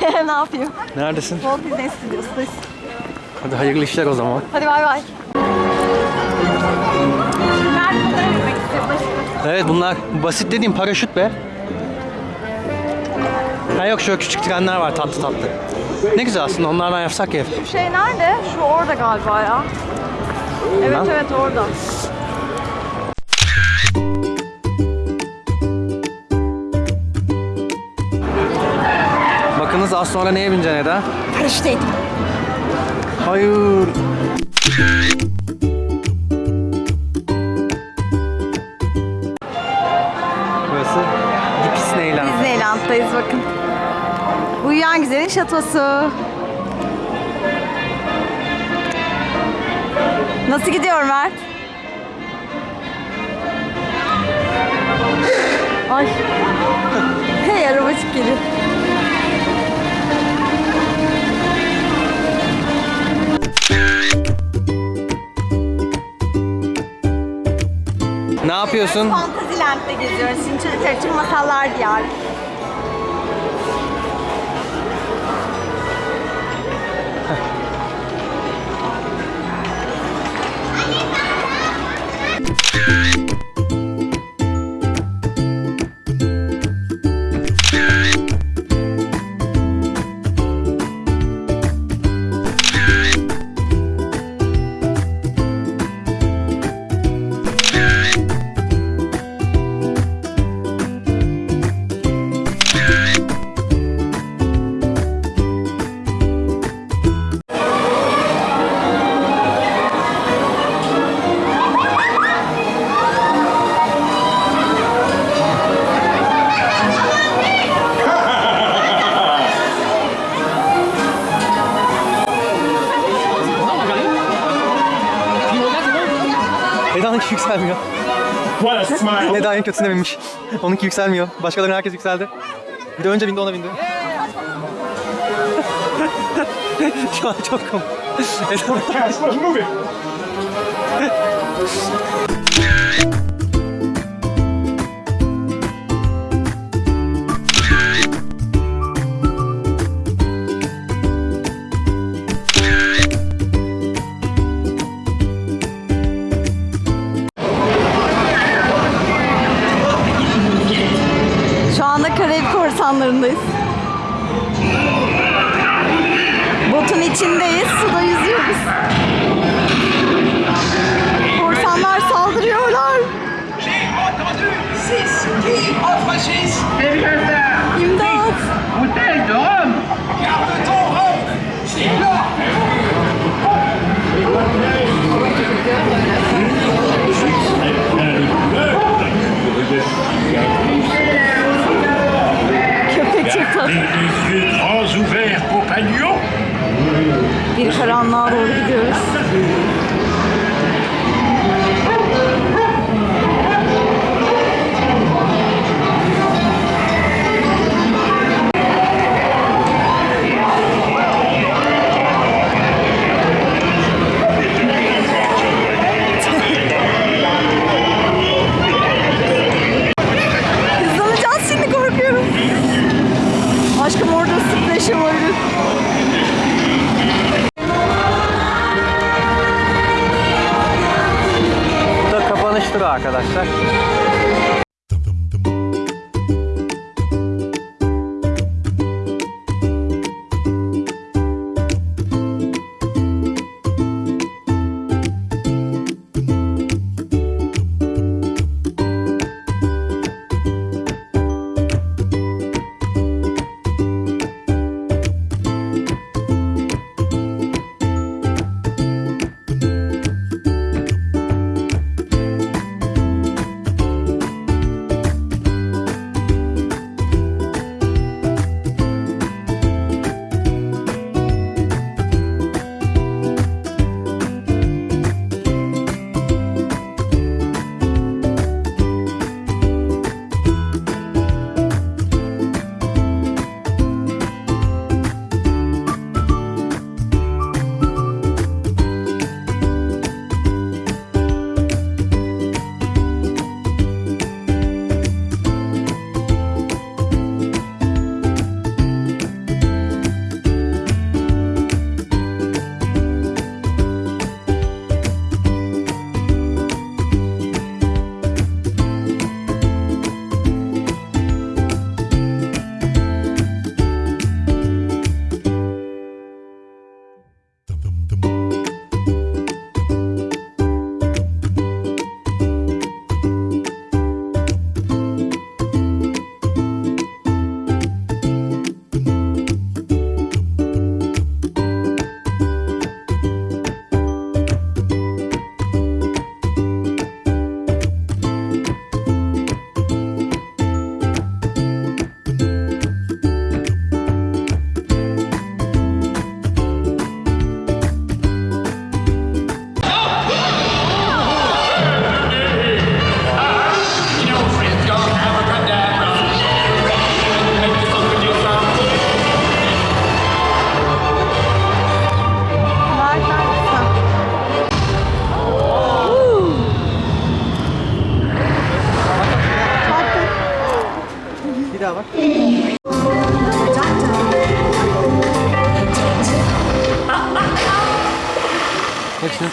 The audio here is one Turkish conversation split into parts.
ne yapayım? Neredesin? Walt Disney Studios'tayız. Hadi hayırlı işler o zaman. Hadi bay bay. Evet bunlar basit dediğim paraşüt be. Ha yok şöyle küçük trenler var tatlı tatlı. Ne güzel aslında onlardan yapsak ya. Şu şey nerede? Şu orada galiba ya. Evet Bilmem. evet orada. Az sonra neye bineceksin Eda? Paraşüteydim. Hayır. Burası Disneyland. Disneyland'dayız bakın. Uyuyan Güzel'in şatosu. Nasıl gidiyor Mert? Ay. Hey arabacık geliyor. Yapıyorsun? Fantasyland'de geziyoruz. Şimdi çocuklar için masallar diyarı. Eda'nınki yükselmiyor. What a smile. Eda en kötüsüne binmiş. Onunki yükselmiyor. Başkalarının herkes yükseldi. Bir de önce bindi ona bindi. Şu an çok komik. Eda Karayip korsanlarındayız. Botun içindeyiz, suda yüzüyoruz. Korsanlar saldırıyorlar. İmdat! Les yeux grands ouverts, compagnon Bir karanlığa doğru gidiyoruz.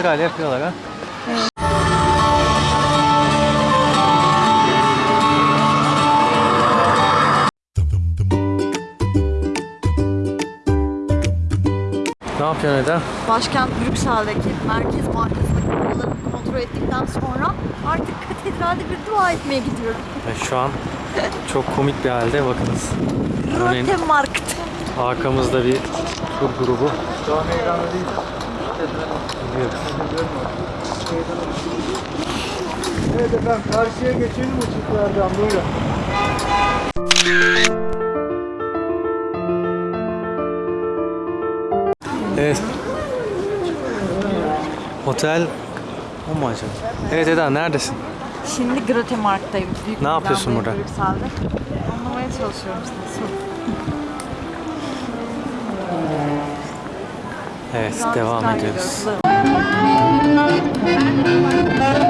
Sırayla yapıyorlar ha. Ne yapıyorsun Eda? Başkent Brüksel'deki Merkez Bankası'nın kurallarını kontrol ettikten sonra artık katedralde bir dua etmeye gidiyorum. Ve şu an çok komik bir halde bakınız. Örneğin Rote Markt. arkamızda bir tur grubu. Şu an ekranda değil. Evet efendim karşıya geçelim ışıklardan buyurun. Evet. Otel o mu acaba? Evet Eda neredesin? Şimdi Grote Markt'tayım. Büyük Ne yapıyorsun burada? Brüksel'de. Anlamaya çalışıyorum. Nasıl? Evet devam ediyoruz. gidiyoruz. Ne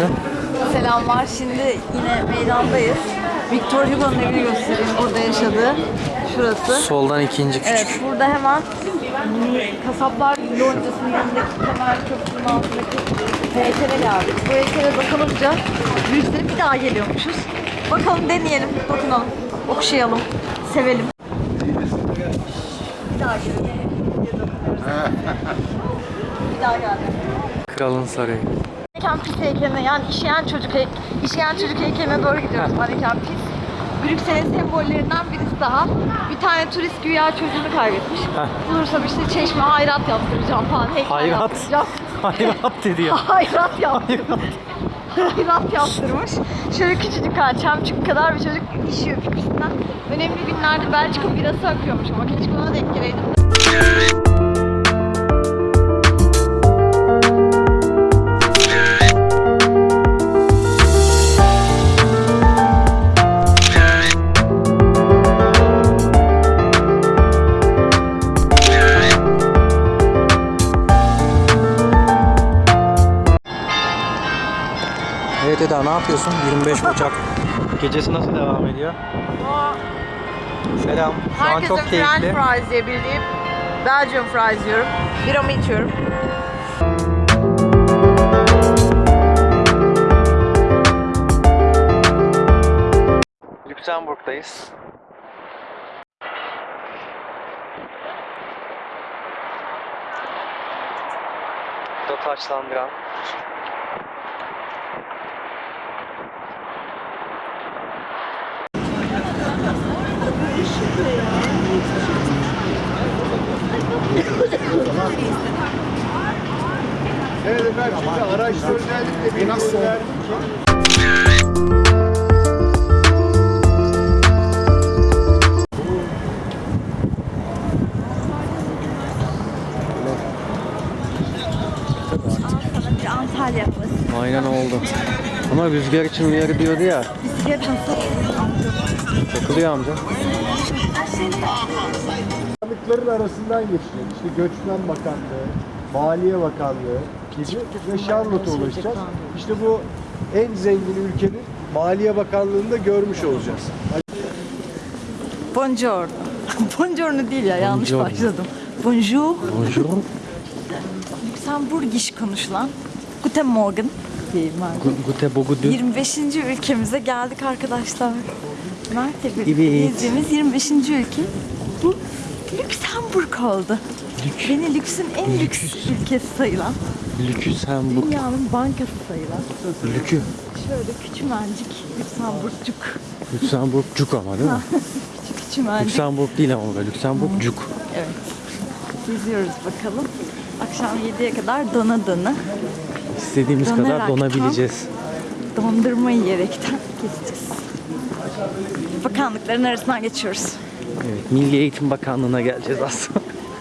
yapıyorsun? Selamlar. Şimdi yine meydandayız. Victor Hugo'nun evini göstereyim. Burada yaşadığı. Şurası. Soldan ikinci küçük. Evet, burada hemen Kasaplar Loncası'nın yanındaki Kemal Köprüsü'nün altındaki heykele geldik. Bu heykele bakılınca Brüksel'e bir daha geliyormuşuz. Bakalım deneyelim, dokunalım, okşayalım, sevelim. Bir daha gelelim. Bir daha geldim. Kralın Sarayı. Maneken pis heykeline yani işeyen çocuk hey işeyen çocuk heykeline doğru gidiyoruz. Maneken pis. Brüksel'in sembollerinden birisi daha. Bir tane turist güya çocuğunu kaybetmiş. Heh. Bulursam işte çeşme hayrat yaptıracağım falan. Heykel Hayrat. yaptıracağım. Hayrat dedi ya. hayrat yaptırmış. hayrat yaptırmış. Şöyle küçücük ha, çemçük kadar bir çocuk işiyor pipisinden. Önemli günlerde Belçika birası akıyormuş ama keşke ona denk geleydim. Evet Eda ne yapıyorsun? 25 Ocak gecesi nasıl devam ediyor? Selam. Şu an Herkesin çok French keyifli. fries diye bildiğim Belgian fries yiyorum. Biramı içiyorum. Lüksemburg'dayız. Bu da taçlandıran. Evet efendim şimdi araçta özellikle bir nasıl bir Antalya havası. Aynen oldu. Ama rüzgar için uyarı diyordu ya. Bisiklet nasıl? Takılıyor amca. bakanlıkların arasından geçeceğiz. İşte Göçmen Bakanlığı, Maliye Bakanlığı gibi ve Charlotte'a ulaşacağız. İşte bu en zengin ülkenin Maliye Bakanlığı'nda görmüş olacağız. Buongiorno. Buongiorno değil ya yanlış Buongiorno. başladım. Bonjour. Bonjour. Lüksemburgiş konuşulan. Guten Morgen diyeyim ben. Gute bogudu. 25. ülkemize geldik arkadaşlar. Mert'le birlikte Evet. gezdiğimiz 25. ülke bu Lüksemburg oldu. Beni lüksün en lüks ülkesi sayılan Lüksemburg. Dünyanın bankası sayılan. Lükü. Şöyle küçümencik Lüksemburgcuk. Lüksemburgcuk ama değil mi? Küçük küçümencik. Lüksemburg değil ama böyle Lüksemburgcuk. Evet. Geziyoruz bakalım. Akşam 7'ye kadar dona dona İstediğimiz kadar Dönerekten. donabileceğiz. dondurma yiyerekten gezeceğiz. Bakanlıkların arasından geçiyoruz. Evet, Milli Eğitim Bakanlığı'na geleceğiz aslında.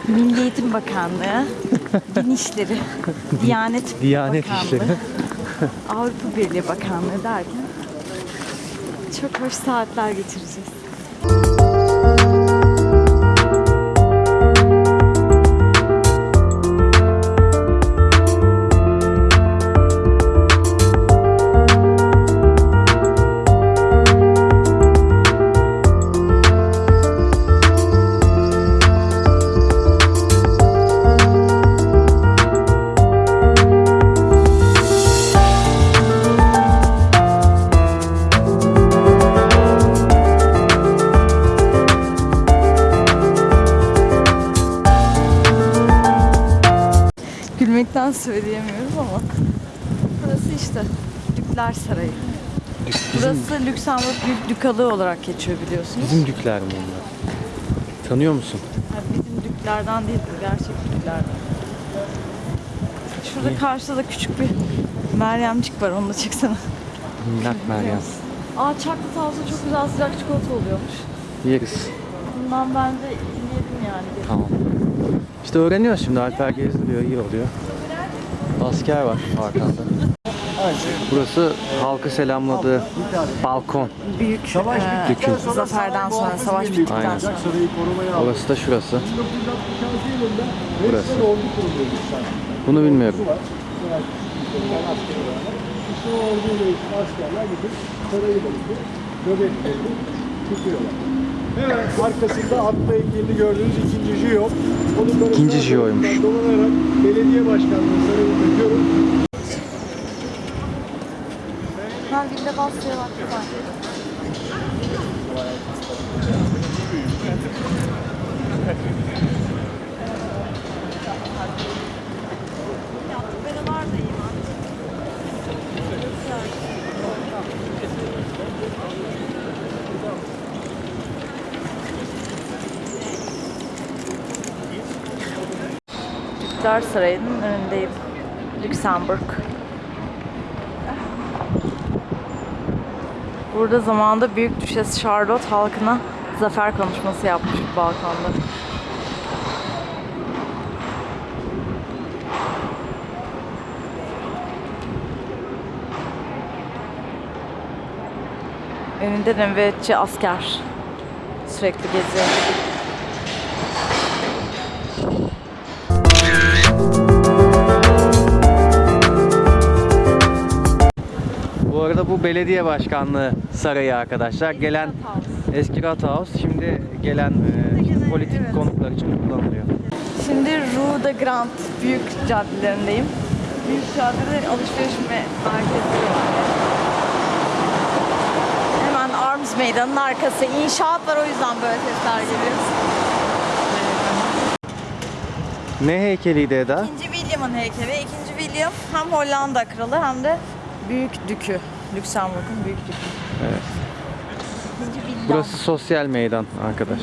Milli Eğitim Bakanlığı, Din İşleri, Diyanet, Diyanet Bakanlığı, İşleri. Avrupa Birliği Bakanlığı derken çok hoş saatler geçireceğiz. Burası Dükler Sarayı. Burası Lüksemburg Dükalığı olarak geçiyor biliyorsunuz. Bizim dükler mi onlar? Tanıyor musun? Ha, bizim düklerden değil gerçek düklerden. Şurada karşıda da küçük bir Meryemcik var onu da çeksene. Minnak Meryem. Aa Çaklı Tavsa çok güzel sıcak çikolata oluyormuş. Yeriz. Bundan ben de yedim yani. Tamam. İşte öğreniyoruz şimdi. Alper gezdiriyor, iyi oluyor. Asker var arkanda. Burası halkı selamladığı balkon. Büyük Savaş e, Dükün. sonra Zaferden sonra, savaş bittikten kurulacak, sonra. Orası da şurası. 1966 yılında Burası. Bunu bilmiyorum. ilgili. Hemen arkasında atlı heykelini gördüğünüz ikinci Jiyo. Onun İkinci Dolanarak belediye başkanlığı sarayını döküyorum. Güzel. Ben var da iyi var. Türkler Sarayı'nın önündeyim. Lüksemburg. Burada zamanında Büyük Düşes Charlotte halkına zafer konuşması yapmış bu balkonda. Önünde nöbetçi asker sürekli geziyor. Bu arada bu belediye başkanlığı sarayı arkadaşlar. Gelen eski Rat House şimdi gelen e, politik evet. konuklar için kullanılıyor. Şimdi Rue de Grand büyük caddelerindeyim. Büyük caddede alışveriş me- merkezleri var. Hemen Arms Meydanı'nın arkası. İnşaat var o yüzden böyle sesler geliyor. Ne heykeliydi Eda? İkinci William'ın heykeli. İkinci William hem Hollanda kralı hem de büyük dükü. Lüksemburg'un büyük dükü. Evet. Burası sosyal meydan arkadaş.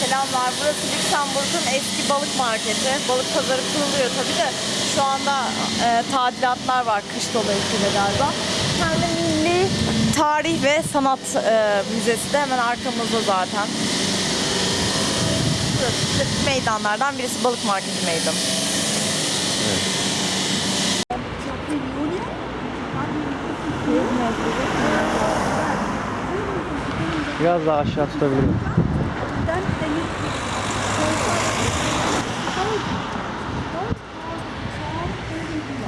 Selamlar. Burası Lüksemburg'un eski balık marketi. Balık pazarı kuruluyor tabii de şu anda e, tadilatlar var kış dolayısıyla galiba. De Milli Tarih ve Sanat e, Müzesi de hemen arkamızda zaten. Burası meydanlardan birisi balık marketi meydanı. Biraz daha aşağı tutabilirim.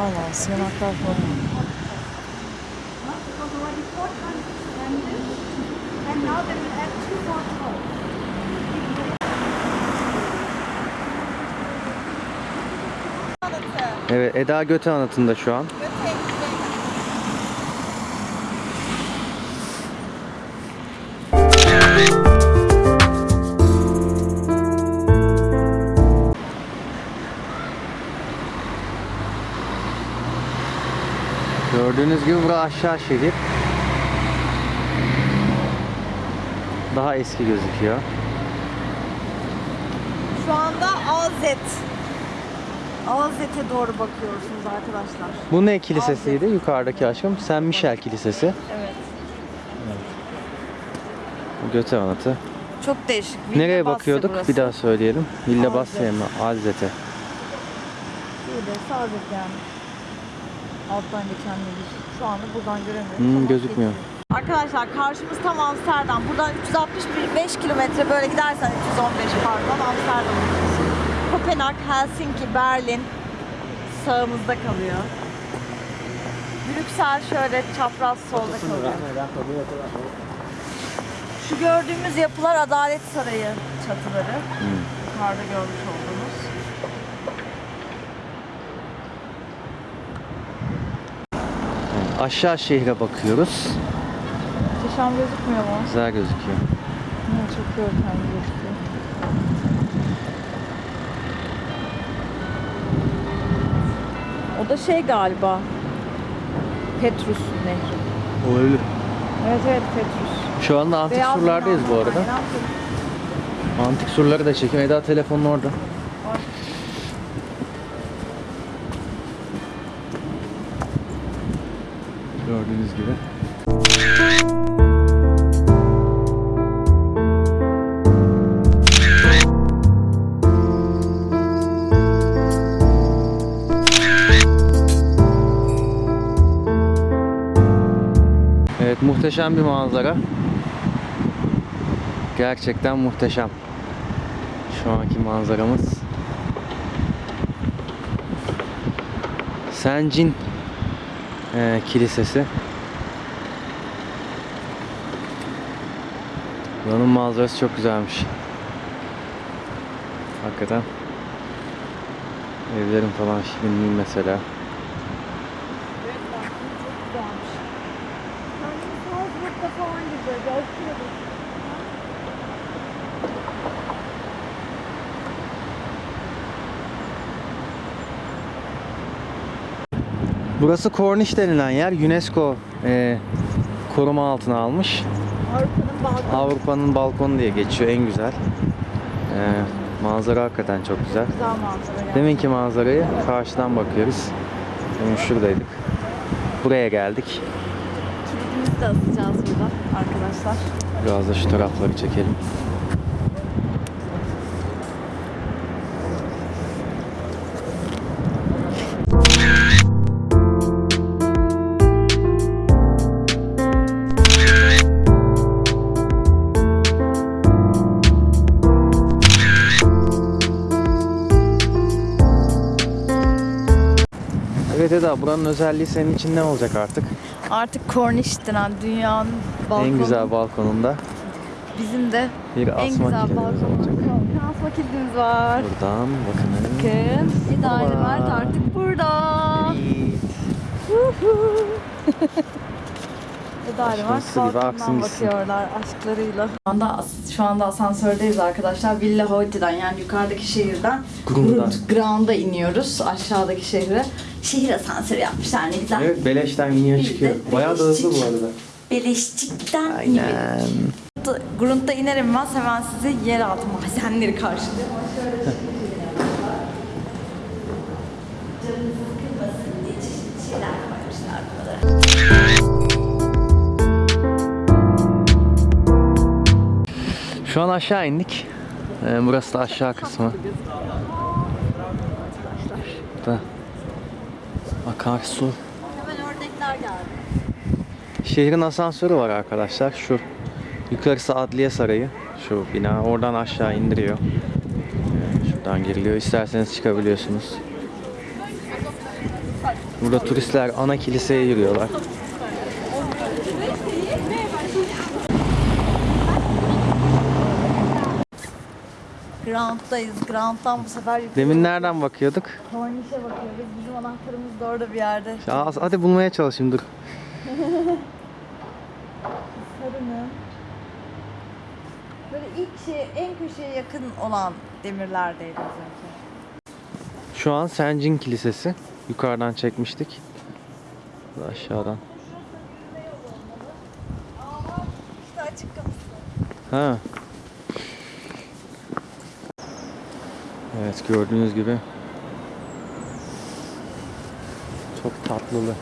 Allah sığınaklar falan. Evet Eda Göte anıtında şu an. Gördüğünüz gibi bura aşağı şehir. Daha eski gözüküyor. Şu anda Azet. Azet'e doğru bakıyorsunuz arkadaşlar. Bu ne kilisesiydi yukarıdaki aşkım? Saint Michel Kilisesi. Evet. Göte anıtı. Çok değişik. Nereye Villa Basra bakıyorduk? burası. Bir daha söyleyelim. Villa. Basya'ya mı? Alzet'e. Azet yani. Alttan geçen nehir. Şu anda buradan göremiyoruz. Hmm, ama gözükmüyor. geçiyor. Arkadaşlar karşımız tam Amsterdam. Buradan 365 kilometre böyle gidersen 315 pardon Amsterdam. Kopenhag, Helsinki, Berlin sağımızda kalıyor. Brüksel şöyle çapraz solda kalıyor. Şu gördüğümüz yapılar Adalet Sarayı çatıları. Yukarıda görmüş olduğunuz. Aşağı şehre bakıyoruz. Muhteşem gözükmüyor mu? Güzel gözüküyor. Evet, çok görkemli gözüküyor. O da şey galiba. Petrus Nehri. Olabilir. Evet evet Petrus. Şu anda antik Beyaz surlardayız bu arada. aynen. Antik surları da çekiyor. Eda telefonun orada. Gördüğünüz gibi. Evet muhteşem bir manzara. Gerçekten muhteşem. Şu anki manzaramız. Sencin eee, Kilisesi. Buranın manzarası çok güzelmiş. Hakikaten. Evlerin falan şimdi mesela. Evet bak bu çok güzelmiş. Kendimi Salzburg'da falan gibi böyle Avusturya'da. Burası Corniche denilen yer UNESCO eee, koruma altına almış. Avrupa'nın balkonu. Avrupa'nın balkonu diye geçiyor en güzel. Eee, manzara hakikaten çok güzel. Güzel manzara yani. Deminki manzarayı karşıdan bakıyoruz. Demin şuradaydık. Buraya geldik. Kilidimizi de asacağız burada arkadaşlar. Biraz da şu tarafları çekelim. Buranın özelliği senin için ne olacak artık? Artık Corniche denen dünyanın balkonu. En güzel balkonunda Bizim de bir en güzel balkonumuz. olacak. Asma kilidimiz var. Buradan bakın. Bakın. İdare Hola. Mert artık burada. Mert Aşkımsı gibi balkondan bakıyorlar aşklarıyla. Şu anda, şu anda asansördeyiz arkadaşlar. Villa Hoyti'den yani yukarıdaki şehirden Ground'a iniyoruz aşağıdaki şehre. Şehir asansörü yapmışlar ne güzel. Evet beleşten de çıkıyor. Bayağı da hızlı bu arada. Beleşçikten. Aynen. Grund'da iner inmez hemen sizi yeraltı madenleri karşılıyor. Canınızı sıkılmasın diye çeşitli şeyler koymuşlar buralara. Şu an aşağı indik. Ee, burası da aşağı kısmı. Da akarsu. Hemen ördekler geldi. Şehrin asansörü var arkadaşlar. Şu yukarısı Adliye Sarayı. Şu bina. Oradan aşağı indiriyor. Ee, Şuradan giriliyor. İsterseniz çıkabiliyorsunuz. Burada turistler ana kiliseye yürüyorlar. Ground'dayız. Ground'dan bu sefer yukarı Demin nereden bakıyorduk? Cornish'e bakıyoruz. Bizim anahtarımız da orada bir yerde. Ya, hadi bulmaya çalışayım dur. Sarı mı? Böyle ilk şey, en köşeye yakın olan demirlerdeydi az önce. Şu an Sencin Kilisesi. Yukarıdan çekmiştik. Aşağıdan. Ha. Evet gördüğünüz gibi çok tatlılı.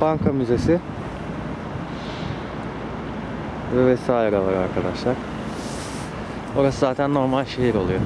Banka müzesi ve vesaire var arkadaşlar. Orası zaten normal şehir oluyor.